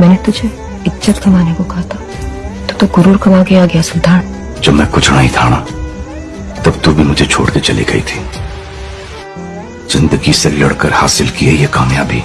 मैंने तुझे इज़्ज़त कमाने को कहा था। तो तो गुरूर कमा के आ गया, सुल्तान। जब मैं कुछ नहीं था ना, तब तू भी मुझे छोड़ के चली गई थी। ज़िंदगी से लड़कर हासिल की है ये कामयाबी।